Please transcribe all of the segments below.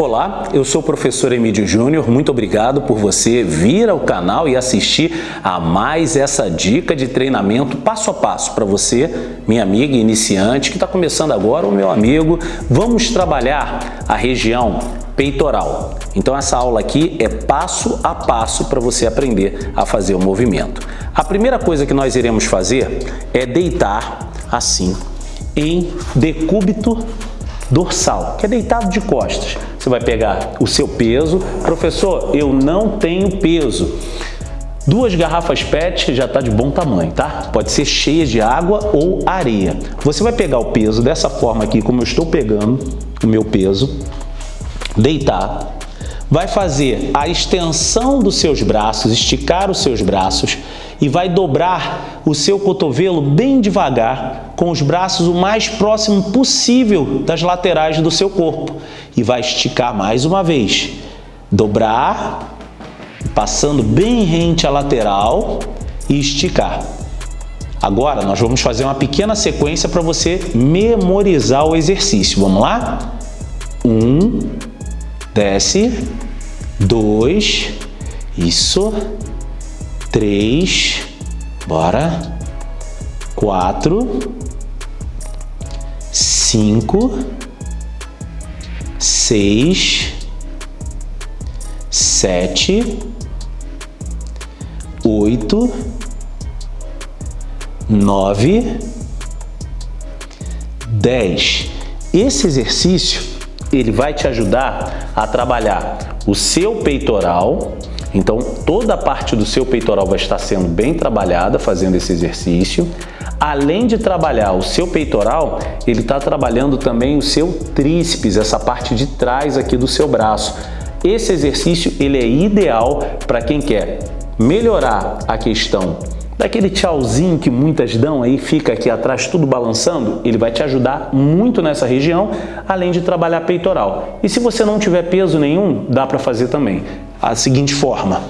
Olá, eu sou o professor Emílio Júnior, muito obrigado por você vir ao canal e assistir a mais essa dica de treinamento passo a passo para você, minha amiga iniciante, que está começando agora, o meu amigo. Vamos trabalhar a região peitoral. Então essa aula aqui é passo a passo para você aprender a fazer o movimento. A primeira coisa que nós iremos fazer é deitar assim em decúbito dorsal, que é deitado de costas. Você vai pegar o seu peso. Professor, eu não tenho peso. Duas garrafas PET já está de bom tamanho, tá? Pode ser cheia de água ou areia. Você vai pegar o peso dessa forma aqui, como eu estou pegando o meu peso, deitar, vai fazer a extensão dos seus braços, esticar os seus braços e vai dobrar o seu cotovelo bem devagar, com os braços o mais próximo possível das laterais do seu corpo. E vai esticar mais uma vez. Dobrar, passando bem rente à lateral e esticar. Agora, nós vamos fazer uma pequena sequência para você memorizar o exercício. Vamos lá? Um, desce, dois, isso, três, bora, quatro, cinco, seis, sete, oito, nove, dez. Esse exercício ele vai te ajudar a trabalhar o seu peitoral, então, toda a parte do seu peitoral vai estar sendo bem trabalhada fazendo esse exercício. Além de trabalhar o seu peitoral, ele está trabalhando também o seu tríceps, essa parte de trás aqui do seu braço. Esse exercício ele é ideal para quem quer melhorar a questão daquele tchauzinho que muitas dão aí, fica aqui atrás tudo balançando, ele vai te ajudar muito nessa região, além de trabalhar peitoral. E se você não tiver peso nenhum, dá para fazer também a seguinte forma.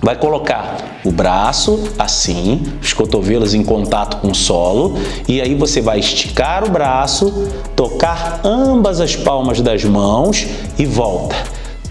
Vai colocar o braço assim, os cotovelos em contato com o solo e aí você vai esticar o braço, tocar ambas as palmas das mãos e volta.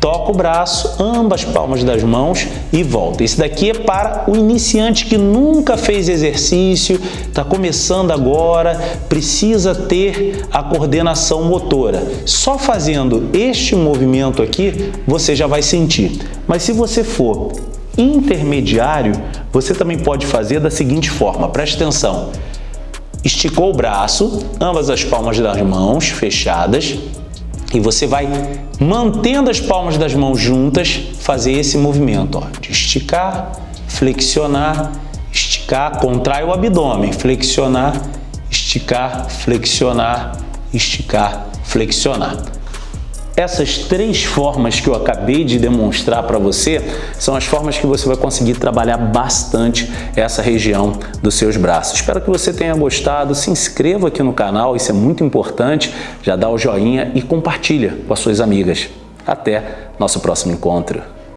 Toca o braço, ambas palmas das mãos e volta. Esse daqui é para o iniciante que nunca fez exercício, está começando agora, precisa ter a coordenação motora. Só fazendo este movimento aqui, você já vai sentir. Mas se você for intermediário, você também pode fazer da seguinte forma, preste atenção. Esticou o braço, ambas as palmas das mãos fechadas, e você vai, mantendo as palmas das mãos juntas, fazer esse movimento ó, de esticar, flexionar, esticar, contrai o abdômen, flexionar, esticar, flexionar, esticar, flexionar. Essas três formas que eu acabei de demonstrar para você são as formas que você vai conseguir trabalhar bastante essa região dos seus braços. Espero que você tenha gostado, se inscreva aqui no canal, isso é muito importante, já dá o joinha e compartilha com as suas amigas. Até nosso próximo encontro.